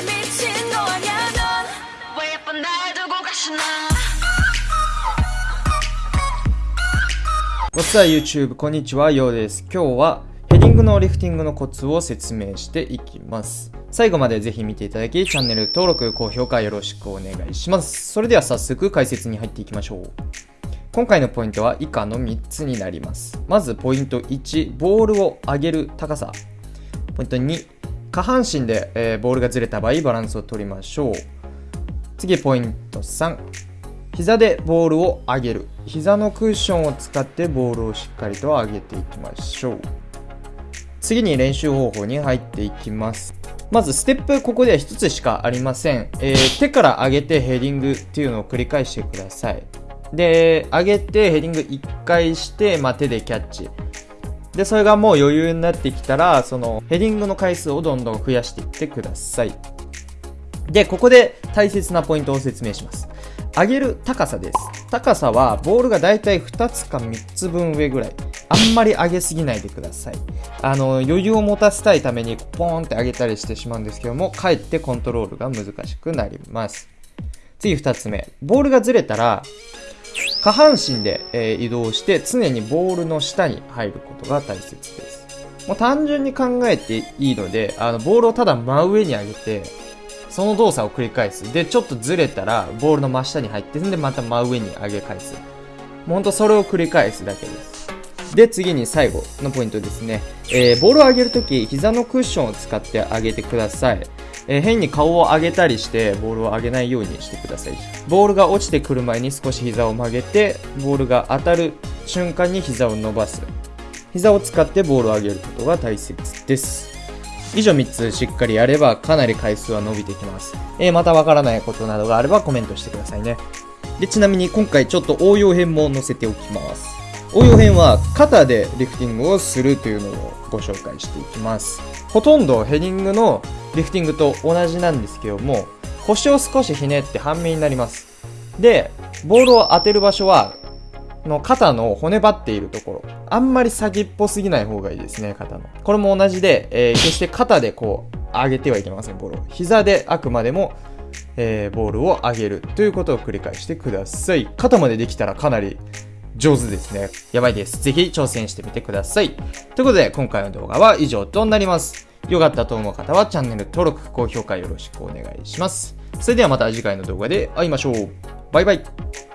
정말 미친 거 아냐 넌왜 예쁜 날 두고 가시나 What's up YouTube? こんにちは、ようです。今日はヘディングのリフティングのコツを説明していきます。最後までぜひ見ていただき、チャンネル登録、高評価よろしくお願いします。それでは早速解説に入っていきましょう。今回のポイントは以下の3つになります。まずポイント1、ボールを上げる高さ。ポイント2、 下半身で、えーボールがずれた場合バランスを取りましょう。次ポイント3膝でボールを上げる。膝のクッションを使ってボールをしっかりと上げていきましょう。次に練習方法に入っていきます。まずステップここでは1つしかありません、えー手から上げてヘディングっていうのを繰り返してください。で上げてヘディング1回して、まあ、手でキャッチ。でそれがもう余裕になってきたらそのヘディングの回数をどんどん増やしていってくださいで、ここで大切なポイントを説明します。上げる高さです。高さはボールがだいたい2つか3つ分上ぐらい。あんまり上げすぎないでください。あの、余裕を持たせたいためにポーンって上げたりしてしまうんですけども、かえってコントロールが難しくなります。次2つ目。ボールがずれたら、下半身で、え移動して常にボールの下に入ることが大切です。もう単純に考えていいので、あの、ボールをただ真上に上げて、その動作を繰り返す。で、ちょっとずれたら、ボールの真下に入って、んで、また真上に上げ返す。もうほんとそれを繰り返すだけです。で、次に最後のポイントですね。えーボールを上げるとき、膝のクッションを使って上げてください。えー変に顔を上げたりして、ボールを上げないようにしてください。ボールが落ちてくる前に少し膝を曲げて、ボールが当たる瞬間に膝を伸ばす。膝を使ってボールを上げることが大切です。以上3つしっかりやればかなり回数は伸びてきます。えーまたわからないことなどがあればコメントしてくださいね。で、ちなみに今回ちょっと応用編も載せておきます。応用編は肩でリフティングをするというのをご紹介していきます。ほとんどヘディングのリフティングと同じなんですけども、腰を少しひねって半身になります。で、ボールを当てる場所はの肩の骨張っているところ。あんまり先っぽすぎない方がいいですね、肩の。これも同じで、えー決して肩でこう、上げてはいけません、ボールを。膝であくまでも、えーボールを上げるということを繰り返してください。肩までできたらかなり上手ですね。やばいです。ぜひ挑戦してみてください。ということで、今回の動画は以上となります。よかったと思う方はチャンネル登録、高評価よろしくお願いします。それではまた次回の動画で会いましょう。バイバイ。